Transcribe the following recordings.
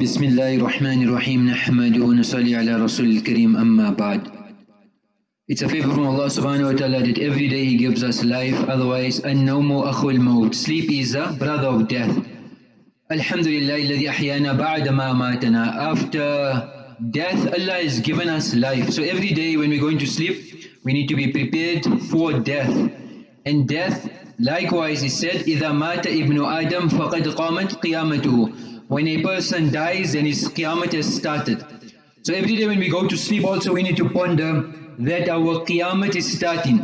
بسم الله الرحمن الرحيم نحمده ونصلي على رسول الكريم أما بعد It's a favor from Allah subhanahu wa ta'ala that every day He gives us life, otherwise النوم أخو الموت Sleep is a brother of death الحمد لله الذي أحيانا بعد ما ماتنا After death, Allah has given us life. So every day when we're going to sleep, we need to be prepared for death. And death, likewise, is said, إِذَا مَاتَ إِبْنُ آدَمْ فَقَدْ قَامَتْ قِيَامَتُهُ when a person dies, then his qiyamah has started. So every day when we go to sleep also we need to ponder that our qiyamah is starting.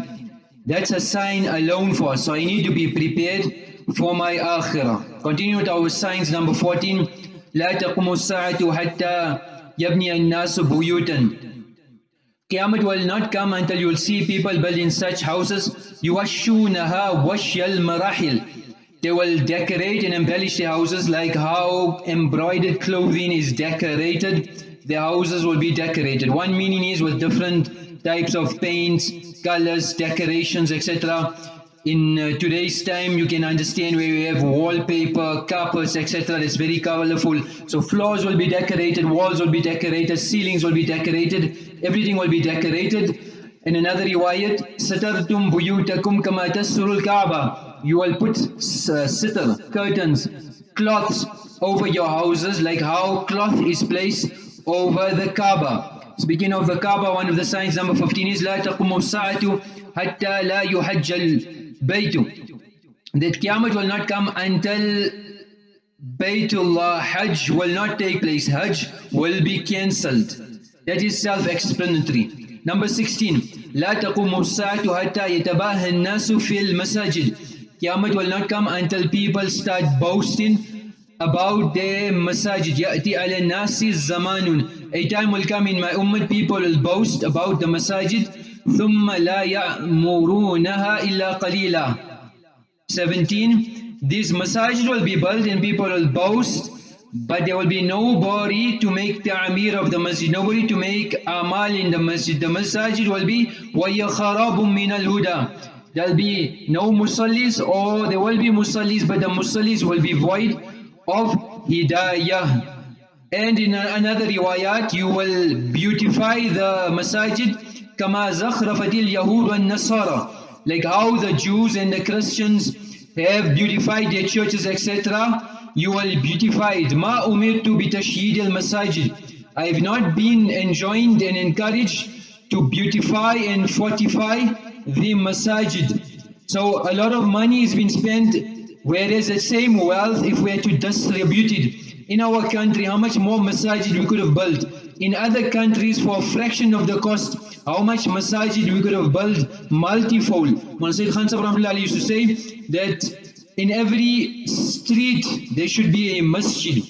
That's a sign alone for us. So I need to be prepared for my akhirah. Continue with our signs number 14. لا تقوم الساعة حتى يبني الناس بيوتا Qiyamah will not come until you will see people building such houses. يوشونها وشي المراحل they will decorate and embellish the houses like how embroidered clothing is decorated. The houses will be decorated. One meaning is with different types of paints, colors, decorations, etc. In uh, today's time, you can understand where we have wallpaper, carpets, etc. It's very colorful. So floors will be decorated, walls will be decorated, ceilings will be decorated, everything will be decorated. In another riwayat, satartum buyutakum kama tasurul Kaaba you will put uh, sitar, curtains, cloths over your houses like how cloth is placed over the Kaaba. Speaking of the Kaaba, one of the signs number 15 is لا تقوم الساعة حتى لا يحج البيت that Qiyamah will not come until Baytullah Hajj will not take place. Hajj will be cancelled. That is self-explanatory. Number 16. لا تقوم الساعة حتى يتباهى الناس في المساجد Qiyamah will not come until people start boasting about their masajid. يأتي على الناس زمان. A time will come in my ummah, people will boast about the masajid. ثم لا يأمرونها إلا قليلا. 17. These masajid will be built and people will boast but there will be nobody to make the amir of the masjid, nobody to make amal in the masjid. The masajid will be وَيَخَرَابٌ مِّنَ الْهُدَى there'll be no musallis or there will be musallis but the musallis will be void of hidayah. And in another riwayat you will beautify the masajid kama zakhrafatil yahud and nasara like how the Jews and the Christians have beautified their churches etc. You will beautify it. Ma umirtu bi al masajid. I have not been enjoined and encouraged to beautify and fortify the masajid. So a lot of money is being spent, whereas the same wealth, if we had to distribute it in our country, how much more masajid we could have built. In other countries, for a fraction of the cost, how much masajid we could have built multifold. Mullah Khan used to say that in every street there should be a masjid.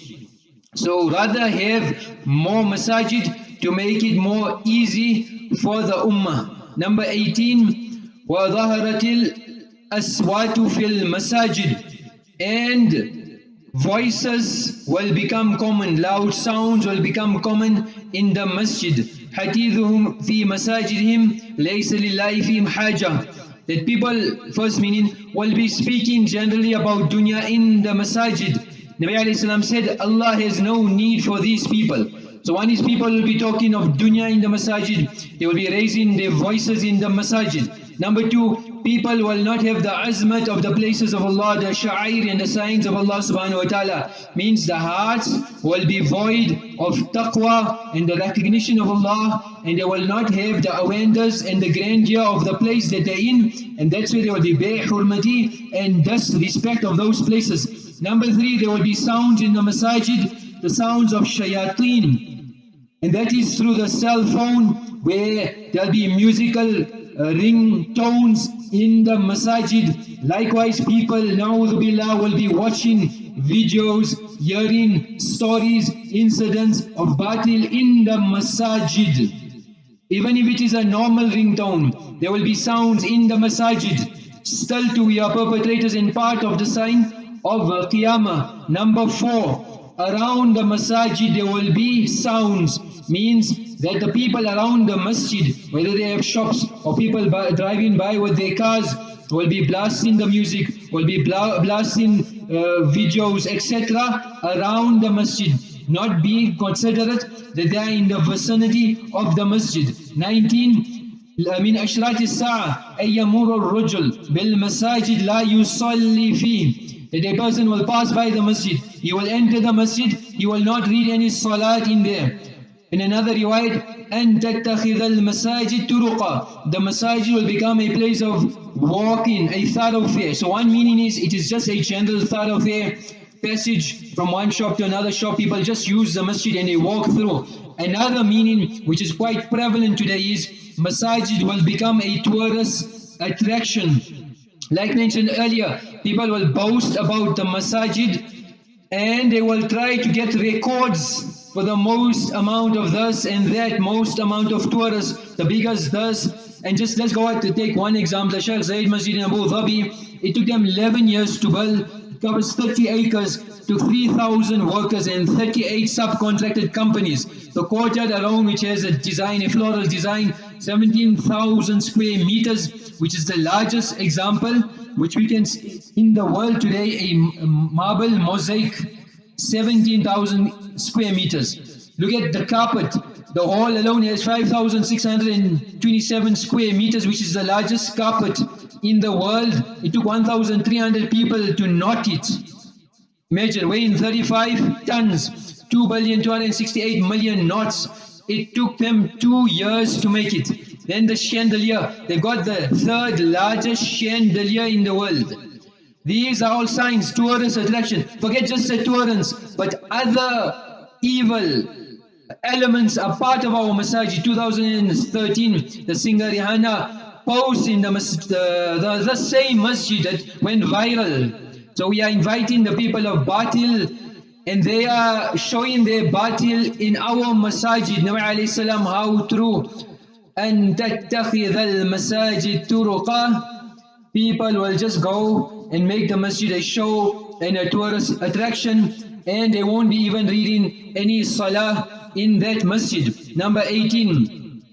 So rather have more masajid to make it more easy for the ummah. Number 18, وظهرت الأصوات في المساجد and voices will become common loud sounds will become common in the masjid حديثهم في مساجدهم ليس لله فيهم حاجة that people first meaning will be speaking generally about dunya in the masajid Nabi alayhi said Allah has no need for these people so one is people will be talking of dunya in the masajid they will be raising their voices in the masajid Number two, people will not have the azmat of the places of Allah, the sha'ir and the signs of Allah subhanahu wa ta'ala. Means the hearts will be void of taqwa and the recognition of Allah and they will not have the awareness and the grandeur of the place that they're in and that's where there will be bay hurmati and thus respect of those places. Number three, there will be sounds in the masajid, the sounds of shayateen. And that is through the cell phone where there'll be musical uh, ringtones in the masajid. Likewise, people, na'udhu will be watching videos, hearing stories, incidents of batil in the masajid. Even if it is a normal ringtone, there will be sounds in the masajid. Still to we are perpetrators in part of the sign of Qiyamah. Number four, around the masajid there will be sounds, means that the people around the masjid, whether they have shops or people by, driving by with their cars, will be blasting the music, will be bla blasting uh, videos, etc. around the masjid. not be considerate that they are in the vicinity of the masjid. 19. من أشراط الساعة أن يمر الرجل بالمساجد لا يصلي فيه that a person will pass by the masjid, he will enter the masjid, he will not read any salat in there. In another riwayat, أن تتخذ المساجد طرقا The masajid will become a place of walking, a thoroughfare. So one meaning is, it is just a general thoroughfare passage from one shop to another shop. People just use the masjid and they walk through. Another meaning, which is quite prevalent today, is masajid will become a tourist attraction. Like mentioned earlier, people will boast about the masajid and they will try to get records for the most amount of this and that, most amount of tourists, the biggest this. And just let's go out to take one example, Sheikh Zayed Masjid in Abu Dhabi, it took them 11 years to build, covers 30 acres, to 3,000 workers and 38 subcontracted companies. The courtyard alone, which has a design, a floral design, 17,000 square meters, which is the largest example which we can see in the world today, a marble mosaic, 17,000 square meters. Look at the carpet. The hall alone has 5,627 square meters, which is the largest carpet in the world. It took 1,300 people to knot it. Imagine weighing 35 tons, 2 billion 268 million knots. It took them two years to make it. Then the chandelier, they got the third largest chandelier in the world. These are all signs, tourist attraction. Forget just the tourists, but other evil elements are part of our masajid. 2013, the singer Rihanna posed in the, the, the, the same masjid that went viral. So we are inviting the people of Batil and they are showing their Batil in our masajid. Nabi alayhi salam, how true. أن تتخذ المساجد طرقا People will just go and make the masjid a show and a tourist attraction and they won't be even reading any salah in that masjid. Number 18.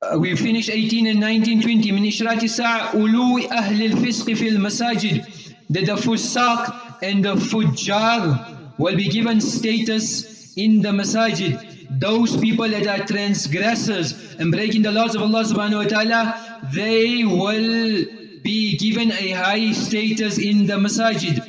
Uh, we finished 18 and 19, 20. من إشراط الساعة أولو أهل الفسق في المساجد that the fusaq and the fujjar will be given status in the masajid. Those people that are transgressors and breaking the laws of Allah subhanahu wa ta'ala, they will be given a high status in the masajid.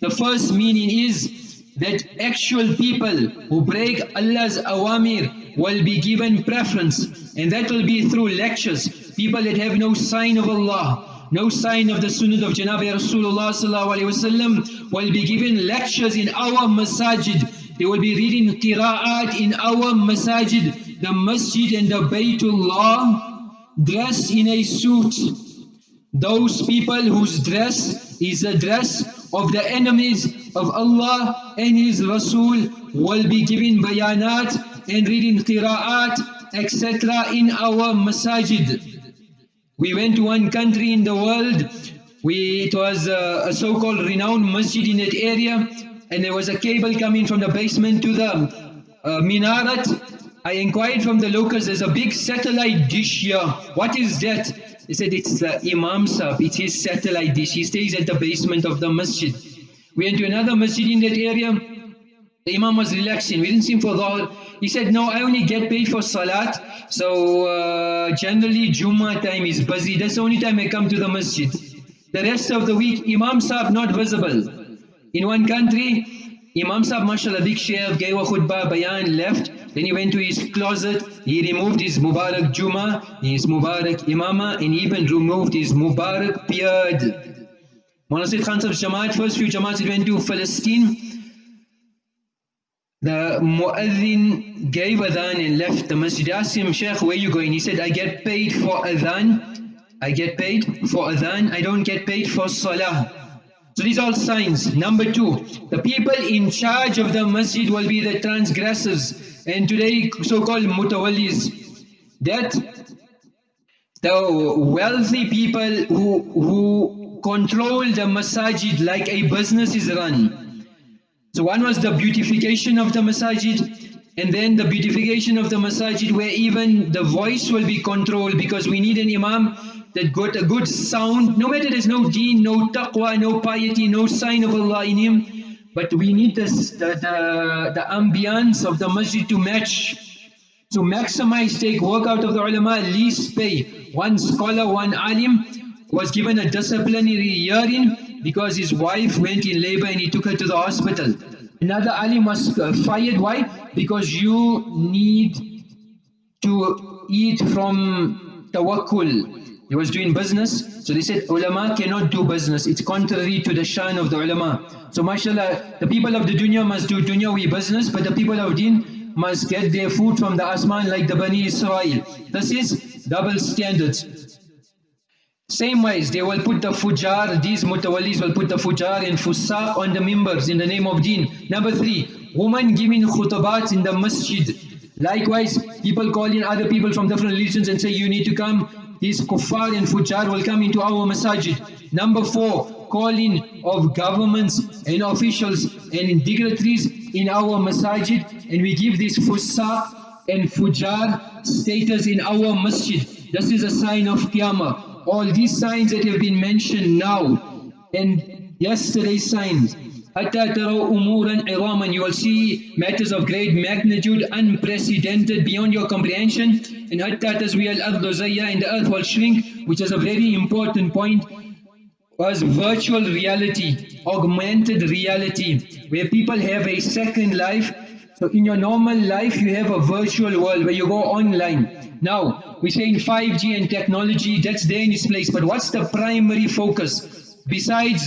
The first meaning is that actual people who break Allah's awamir will be given preference and that will be through lectures. People that have no sign of Allah, no sign of the sunnah of Janabi Rasulullah will be given lectures in our masajid. They will be reading qira'at in our masajid, the masjid and the Baytullah, dressed in a suit. Those people whose dress is the dress of the enemies of Allah and His Rasul will be given bayanat and reading qira'at, etc. in our masajid. We went to one country in the world, we, it was a, a so-called renowned masjid in that area, and there was a cable coming from the basement to the uh, minaret. I inquired from the locals, there's a big satellite dish here. What is that? They said it's the Imam Sahib, it's his satellite dish. He stays at the basement of the masjid. We went to another masjid in that area. The Imam was relaxing. We didn't see him for Dhuhr. He said, no, I only get paid for Salat. So uh, generally Jummah time is busy. That's the only time I come to the masjid. The rest of the week, Imam Sahib not visible. In one country, Imam Sahib, mashallah, big sheikh, gave a khutbah, bayan, left. Then he went to his closet, he removed his Mubarak Juma, his Mubarak Imama, and even removed his Mubarak beard. Mullah Sayyid Khan Sahib's Jamaat, first few Jamaats went to Palestine, the muazzin gave adhan and left the masjid. I asked him, Sheikh, where you going? He said, I get paid for adhan. I get paid for adhan. I don't get paid for salah. So these are all signs. Number two, the people in charge of the masjid will be the transgressors. And today, so-called mutawallis. That the wealthy people who, who control the masjid like a business is run. So one was the beautification of the masajid and then the beautification of the masajid where even the voice will be controlled because we need an imam that got a good sound no matter there's no deen, no taqwa, no piety, no sign of Allah in him but we need this, the, the, the ambience of the masjid to match, to maximize, take work out of the ulama, least pay. One scholar, one alim was given a disciplinary hearing because his wife went in labor and he took her to the hospital. Another alim was uh, fired, why? Because you need to eat from tawakkul. He was doing business, so they said ulama cannot do business. It's contrary to the shan of the ulama. So mashallah, the people of the dunya must do dunyawi business, but the people of deen must get their food from the asman like the Bani Israel. This is double standards. Same ways, they will put the fujar, these mutawallis will put the fujar and fusaq on the members in the name of deen. Number three, women giving khutbats in the masjid. Likewise, people call in other people from different religions and say, you need to come these kuffar and fujar will come into our masajid. Number four, calling of governments and officials and dignitaries in our masajid and we give this fusaq and fujar status in our masjid. This is a sign of qiyamah. All these signs that have been mentioned now and yesterday's signs حتى تروا أمورا عظاما you will see matters of great magnitude unprecedented beyond your comprehension and حتى تزوي الأرض زيا and the earth will shrink which is a very important point was virtual reality augmented reality where people have a second life so in your normal life you have a virtual world where you go online now we say in 5G and technology that's there in its place but what's the primary focus besides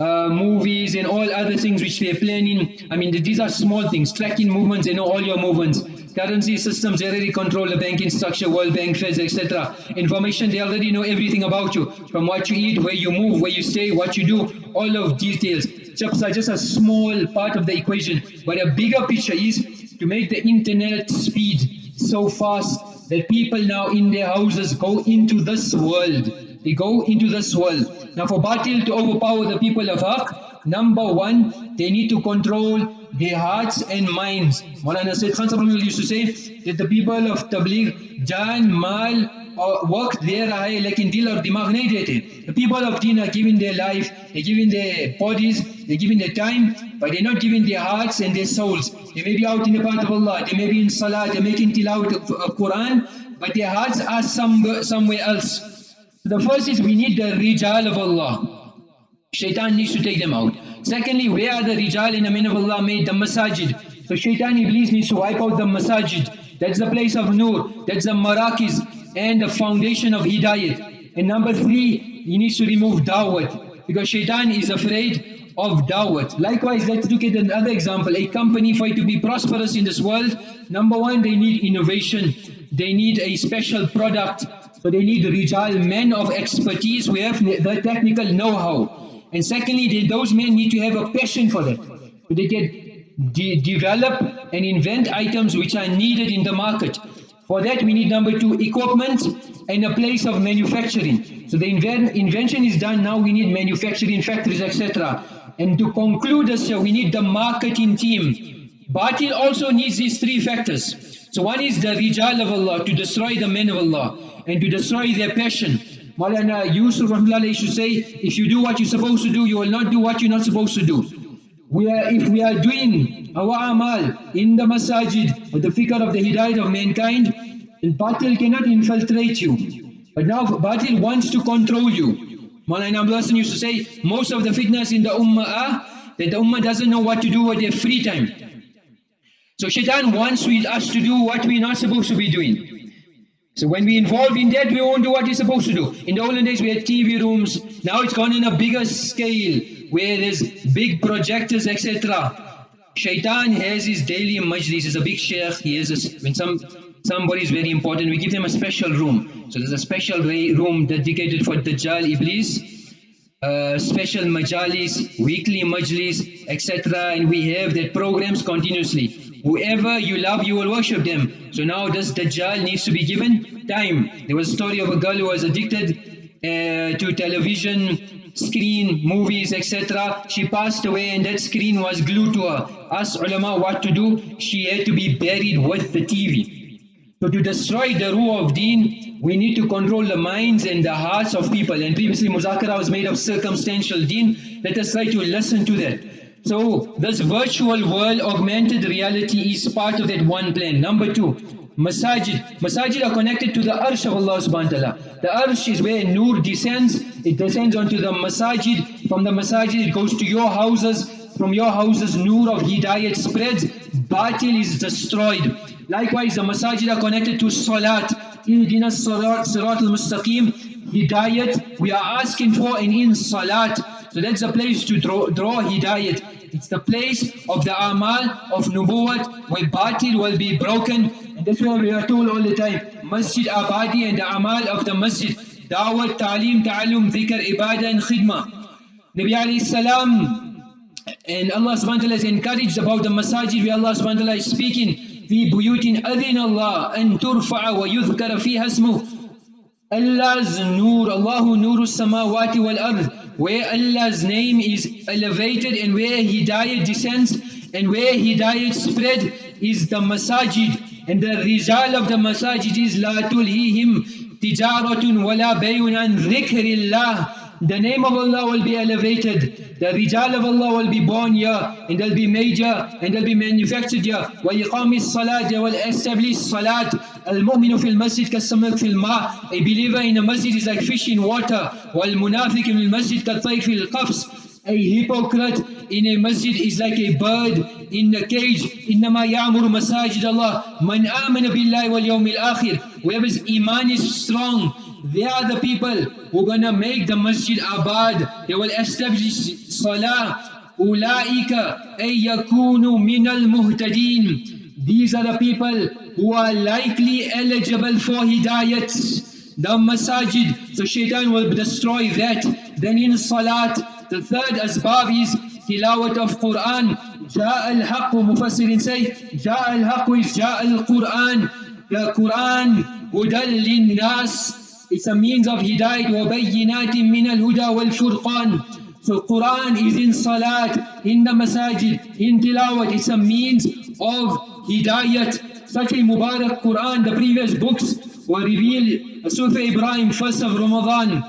uh, movies and all other things which they're planning. I mean, these are small things, tracking movements, they know all your movements. Currency systems, they already control the banking structure, World Bank, Feds, etc. Information, they already know everything about you, from what you eat, where you move, where you stay, what you do, all of details. Chips are just a small part of the equation, but a bigger picture is to make the internet speed so fast that people now in their houses go into this world. They go into this world. Now for Batil to overpower the people of Haqq, number one, they need to control their hearts and minds. Maulana Sayyid Khan used to say that the people of Tabligh, Jan, Mal, work there hai lekin dil aur dimag nahi dete. The people of Deen are giving their life, they're giving their bodies, they're giving their time, but they're not giving their hearts and their souls. They may be out in the path of Allah, they may be in Salah, they're making tilawat of Quran, but their hearts are some, somewhere else. The first is we need the rijal of Allah. Shaitan needs to take them out. Secondly, where are the rijal and the men of Allah made? The masajid. So shaitan iblis needs to wipe out the masajid. That's the place of nur. That's the marakis and the foundation of hidayat. And number three, he needs to remove dawat. Because shaitan is afraid of dawat. Likewise, let's look at another example. A company for it to be prosperous in this world, number one, they need innovation. They need a special product. So they need rijal, men of expertise who have the technical know-how. And secondly, they, those men need to have a passion for that. So they can de develop and invent items which are needed in the market. For that we need number two, equipment and a place of manufacturing. So the inven invention is done, now we need manufacturing factories, etc. And to conclude this, we need the marketing team. Batil also needs these three factors. So one is the rijal of Allah, to destroy the men of Allah and to destroy their passion. Maulana Yusuf Rahmullah used to say, if you do what you're supposed to do, you will not do what you're not supposed to do. We are, if we are doing our amal in the masajid with the fikr of the hidayat of mankind, then batil cannot infiltrate you. But now batil wants to control you. Maulana Abdul used to say, most of the fitnas in the ummah are that the ummah doesn't know what to do with their free time. So shaitan wants us to do what we're not supposed to be doing. So when we involve in that, we won't do what we're supposed to do. In the olden days, we had TV rooms. Now it's gone in a bigger scale, where there's big projectors, etc. Shaitan has his daily majlis. He's a big sheikh. He has a, when some somebody is very important, we give them a special room. So there's a special room dedicated for Dajjal, Iblis, uh, special majalis, weekly majlis, etc. And we have that programs continuously. Whoever you love, you will worship them. So now this Dajjal needs to be given time. There was a story of a girl who was addicted uh, to television, screen, movies, etc. She passed away and that screen was glued to her. Asked ulama what to do. She had to be buried with the TV. So to destroy the ruh of deen, we need to control the minds and the hearts of people. And previously Muzakara was made of circumstantial deen. Let us try to listen to that. So this virtual world augmented reality is part of that one plan. Number two, Masajid. Masajid are connected to the arsh of Allah subhanahu wa. The arsh is where nur descends. It descends onto the masajid. From the masajid it goes to your houses. From your houses nur of hidayat spreads. Batil is destroyed. Likewise the masajid are connected to salat. Ihdina sirat al-mustaqim. Hidayat we are asking for and in salat. So that's the place to draw, draw hidayat. It's the place of the amal of nubuwat where batil will be broken and that's why we are told all the time, Masjid Abadi and the Amal of the Masjid, Dawat, Ta'aleem, Ta'allum, Dhikr, Ibadah and Khidmah. Nabi alayhi salam and Allah subhanahu wa ta'ala is encouraged about the masajid where Allah subhanahu wa ta'ala is speaking, في بيوت أذن الله أن ترفع ويذكر فيها اسمه Allah's nur, Allahu nuru samawati wal ard, where Allah's name is elevated and where Hidayat descends and where Hidayat spread is the masajid. And the result of the masajid is la tulhihim تجارة ولا بيع عن ذكر الله the name of Allah will be elevated. The rijal of Allah will be born here, and they'll be made here, and they'll be manufactured here. وَيِقَامِ الصَّلَاةِ They will establish salat. الْمُؤْمِنُ فِي الْمَسْجِدِ كَالسَّمَكْ فِي الْمَاءِ A believer in a masjid is like fish in water. وَالْمُنَافِقِ فِي الْمَسْجِدِ كَالطَّيْرِ فِي الْقَفْصِ a hypocrite in a masjid is like a bird in a cage. إنما يعمر مساجد الله من آمن بالله واليوم الآخر. Whoever's iman is strong, they are the people who are gonna make the masjid abad. They will establish salah. أولئك أن يكونوا من المهتدين. These are the people who are likely eligible for hidayat. The masajid, so shaitan will destroy that. Then in salat, the third asbab is tilawat of Quran. جاء الحق مفسر say جاء الحق is جاء القرآن. The Quran هدى للناس. It's a means of hidayat وبينات من والفرقان. So Quran is in salat, in the masajid, in tilawat. It's a means of hidayat. Such a Mubarak Quran, the previous books were revealed. Surah Ibrahim, first of Ramadan.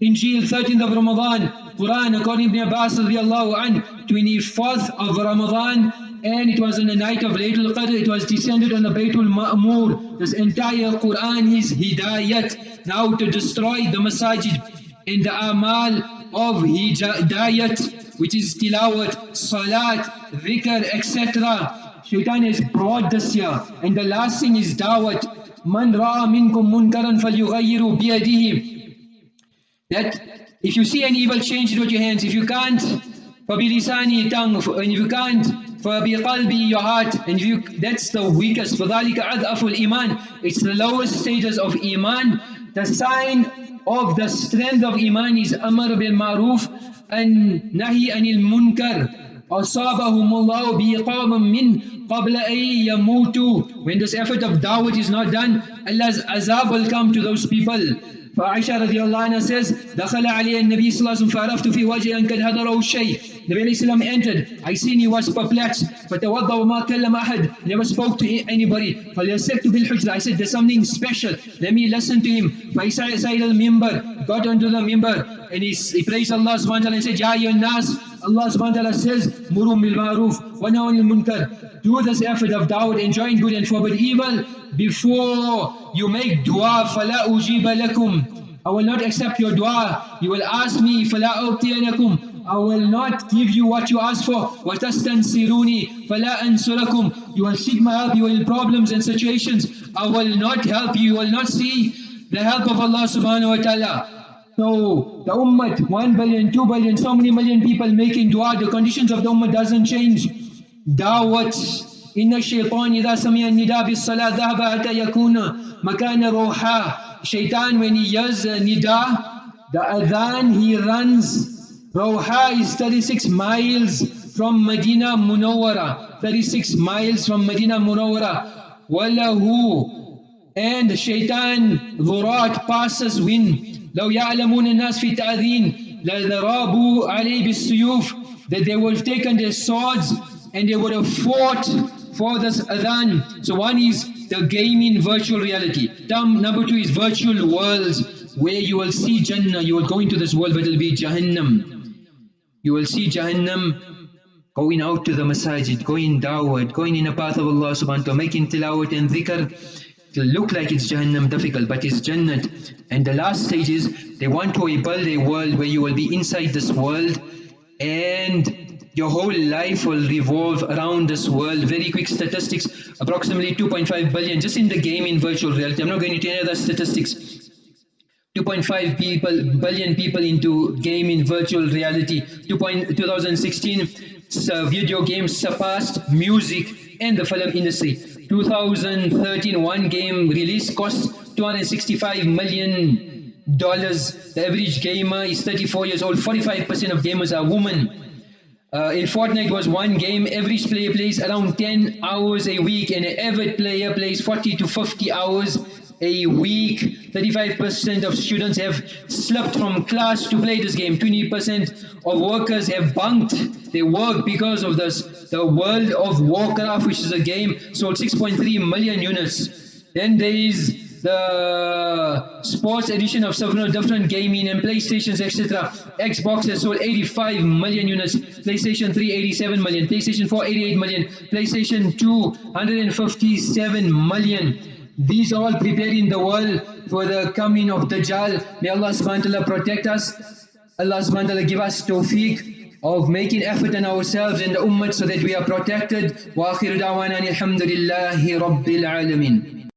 Injil, 13th of Ramadan. Quran according to Abbas radiallahu anh, 24th of Ramadan and it was on the night of Laylatul Qadr, it was descended on the Baytul Ma'mur. This entire Quran is Hidayat. Now to destroy the masajid in the amal of Hidayat, which is Tilawat, Salat, Dhikr, etc. Shaitan has brought this here. And the last thing is Dawat. Man ra'a minkum munkaran falyughayyiru biyadihi. That if you see an evil, change it with your hands. If you can't, فَبِلِسَانِ tongue. And if you can't, فَبِقَلْبِ your heart. And if you, that's the weakest. فَذَلِكَ عَذْأَفُ الْإِيمَانِ It's the lowest status of Iman. The sign of the strength of Iman is أَمَرْ بِالْمَعْرُوفِ and nahi anil munkar. أصابهم الله بإقام من قبل أن يموتوا When this effort of dawah is not done, Allah's azab will come to those people. فعائشة رضي الله عنها says دخل علي النبي صلى الله عليه وسلم فعرفت في وجهه أن قد هدره الشيء The عليه السلام entered I seen he was perplexed فتوضأ وما كلم أحد never spoke to anybody فليسكت بالحجرة I said there's something special let me listen to him فإسائل المنبر got onto the member and he, he praised Allah subhanahu wa ta'ala and said يا أيها الناس Allah subhanahu wa ta'ala says مروا بالمعروف عن المنكر do this effort of dawat, enjoin good and forbid evil, before you make dua, فَلَا أُجِيبَ لَكُمْ I will not accept your dua. You will ask me, فَلَا أُبْتِئَنَكُمْ I will not give you what you ask for. وَتَسْتَنْصِرُونِي فَلَا أَنْصُرَكُمْ You will seek my help, you will in problems and situations. I will not help you, you will not see the help of Allah subhanahu wa ta'ala. So the ummah, 1 billion, 2 billion, so many million people making dua, the conditions of the ummah doesn't change. دعوة إن الشيطان إذا سمع النداء بالصلاة ذهب حتى يكون مكان روحا Shaitan when he hears nida, the adhan he runs. Roha is 36 miles from Medina Munawwara. 36 miles from Medina Munawwara. Wallahu and shaitan dhurat passes when لو يعلمون الناس في التأذين لضربوا عليه بالسيوف that they will take their swords and they would have fought for this adhan. So one is the gaming virtual reality. Number two is virtual worlds where you will see Jannah, you will go into this world but it will be Jahannam. You will see Jahannam going out to the masajid, going dawah, going in the path of Allah subhanahu wa ta'ala, making tilawat and dhikr, it'll look like it's Jahannam difficult, but it's Jannat. And the last stage is they want to build a world where you will be inside this world and your whole life will revolve around this world. Very quick statistics, approximately 2.5 billion just in the game in virtual reality. I'm not going into any other statistics. 2.5 people billion people into game in virtual reality 2. 2016 uh, video games surpassed music and the film industry 2013 one game release cost 265 million dollars the average gamer is 34 years old 45 percent of gamers are women uh, in Fortnite was one game, every player plays around 10 hours a week and an average player plays 40 to 50 hours a week. 35% of students have slept from class to play this game. 20% of workers have bunked their work because of this. The World of Warcraft, which is a game, sold 6.3 million units. Then there is the sports edition of several different gaming and PlayStations, etc. Xbox has sold 85 million units, PlayStation 3 87 million, PlayStation 4 88 million, PlayStation 2 157 million. These all preparing the world for the coming of Dajjal. May Allah subhanahu wa ta'ala protect us. Allah subhanahu wa ta'ala give us tawfiq of making effort in ourselves and the ummah so that we are protected. Wa da'wana alhamdulillahi rabbil alameen.